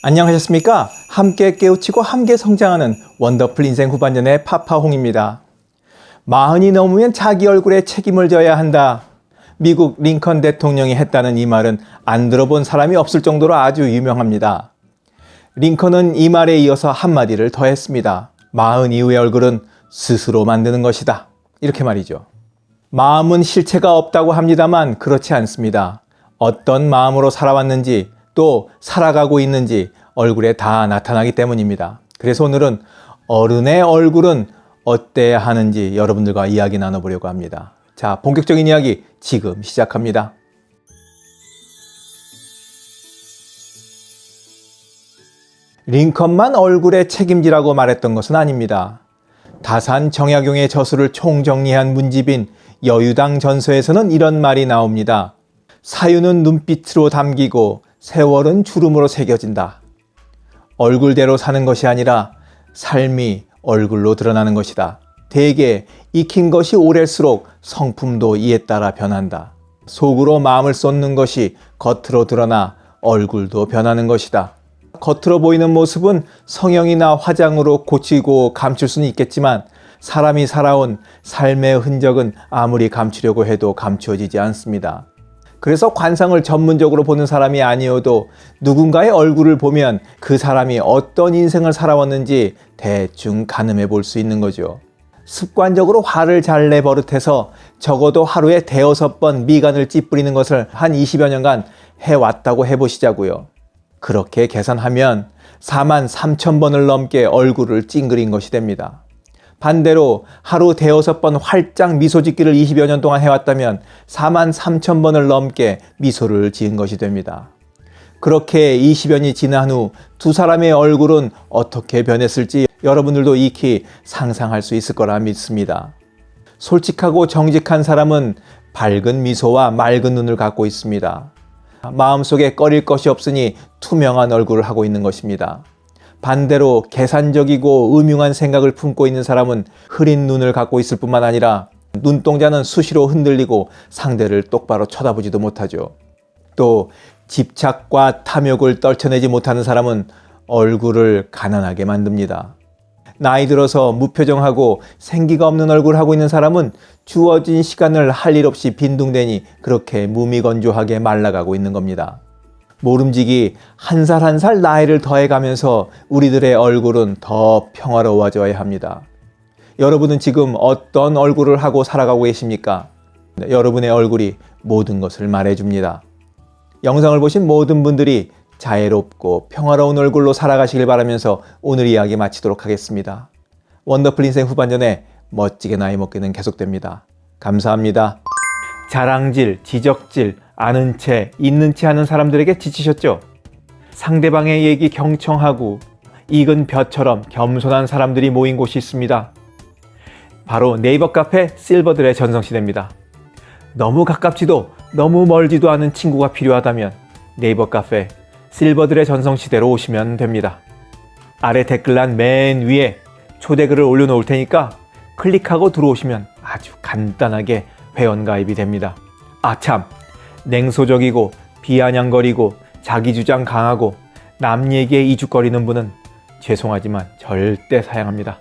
안녕하셨습니까? 함께 깨우치고 함께 성장하는 원더풀 인생 후반전의 파파홍입니다. 마흔이 넘으면 자기 얼굴에 책임을 져야 한다. 미국 링컨 대통령이 했다는 이 말은 안 들어본 사람이 없을 정도로 아주 유명합니다. 링컨은 이 말에 이어서 한마디를 더했습니다. 마흔 이후의 얼굴은 스스로 만드는 것이다. 이렇게 말이죠. 마음은 실체가 없다고 합니다만 그렇지 않습니다. 어떤 마음으로 살아왔는지 또 살아가고 있는지 얼굴에 다 나타나기 때문입니다. 그래서 오늘은 어른의 얼굴은 어때야 하는지 여러분들과 이야기 나눠보려고 합니다. 자, 본격적인 이야기 지금 시작합니다. 링컨만 얼굴에 책임지라고 말했던 것은 아닙니다. 다산 정약용의 저수를 총정리한 문집인 여유당 전서에서는 이런 말이 나옵니다. 사유는 눈빛으로 담기고 세월은 주름으로 새겨진다. 얼굴대로 사는 것이 아니라 삶이 얼굴로 드러나는 것이다. 대개 익힌 것이 오랜수록 성품도 이에 따라 변한다. 속으로 마음을 쏟는 것이 겉으로 드러나 얼굴도 변하는 것이다. 겉으로 보이는 모습은 성형이나 화장으로 고치고 감출 수는 있겠지만 사람이 살아온 삶의 흔적은 아무리 감추려고 해도 감추어지지 않습니다. 그래서 관상을 전문적으로 보는 사람이 아니어도 누군가의 얼굴을 보면 그 사람이 어떤 인생을 살아왔는지 대충 가늠해 볼 수 있는 거죠. 습관적으로 화를 잘 내 버릇해서 적어도 하루에 대여섯 번 미간을 찌푸리는 것을 한 20여 년간 해왔다고 해보시자고요. 그렇게 계산하면 4만 3천 번을 넘게 얼굴을 찡그린 것이 됩니다. 반대로 하루 대여섯 번 활짝 미소 짓기를 20여 년 동안 해왔다면 4만 3천 번을 넘게 미소를 지은 것이 됩니다. 그렇게 20여년이 지난 후 두 사람의 얼굴은 어떻게 변했을지 여러분들도 익히 상상할 수 있을 거라 믿습니다. 솔직하고 정직한 사람은 밝은 미소와 맑은 눈을 갖고 있습니다. 마음속에 꺼릴 것이 없으니 투명한 얼굴을 하고 있는 것입니다. 반대로 계산적이고 음흉한 생각을 품고 있는 사람은 흐린 눈을 갖고 있을 뿐만 아니라 눈동자는 수시로 흔들리고 상대를 똑바로 쳐다보지도 못하죠. 또 집착과 탐욕을 떨쳐내지 못하는 사람은 얼굴을 가난하게 만듭니다. 나이 들어서 무표정하고 생기가 없는 얼굴 하고 있는 사람은 주어진 시간을 할 일 없이 빈둥대니 그렇게 무미건조하게 말라가고 있는 겁니다. 모름지기 한 살 한 살 나이를 더해가면서 우리들의 얼굴은 더 평화로워져야 합니다. 여러분은 지금 어떤 얼굴을 하고 살아가고 계십니까? 네, 여러분의 얼굴이 모든 것을 말해줍니다. 영상을 보신 모든 분들이 자애롭고 평화로운 얼굴로 살아가시길 바라면서 오늘 이야기 마치도록 하겠습니다. 원더풀 인생 후반전에 멋지게 나이 먹기는 계속됩니다. 감사합니다. 자랑질, 지적질, 아는 채, 있는 채 하는 사람들에게 지치셨죠? 상대방의 얘기 경청하고 익은 벼처럼 겸손한 사람들이 모인 곳이 있습니다. 바로 네이버 카페 실버들의 전성시대입니다. 너무 가깝지도 너무 멀지도 않은 친구가 필요하다면 네이버 카페 실버들의 전성시대로 오시면 됩니다. 아래 댓글란 맨 위에 초대글을 올려놓을 테니까 클릭하고 들어오시면 아주 간단하게 회원가입이 됩니다. 아참 냉소적이고 비아냥거리고 자기주장 강하고 남 얘기에 이죽거리는 분은 죄송하지만 절대 사양합니다.